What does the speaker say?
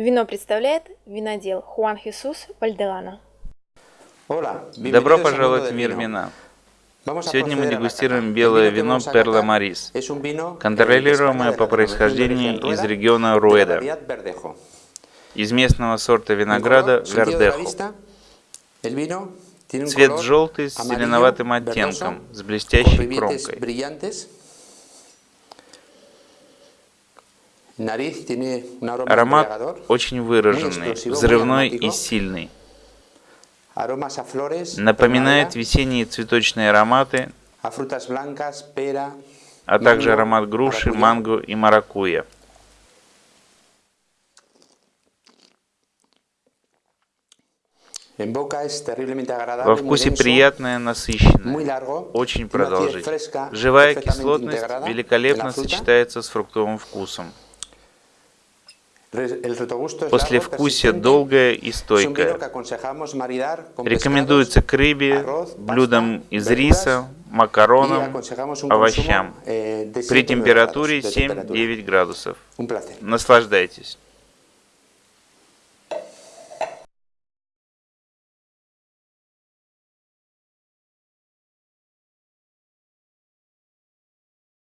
Вино представляет винодел Хуан Хесус Вальдерана. Добро пожаловать в мир вина. Сегодня мы дегустируем белое вино Перла Марис, контролируемое по происхождению из региона Руэда, из местного сорта винограда Вердехо. Цвет желтый с зеленоватым оттенком, с блестящей кромкой. Аромат очень выраженный, взрывной и сильный. Напоминает весенние цветочные ароматы, а также аромат груши, манго и маракуйя. Во вкусе приятное, насыщенное, очень продолжительное. Живая кислотность великолепно сочетается с фруктовым вкусом. Послевкусие долгое и стойкое. Рекомендуется к рыбе, блюдам из риса, макаронам, овощам. При температуре 7-9 градусов. Наслаждайтесь.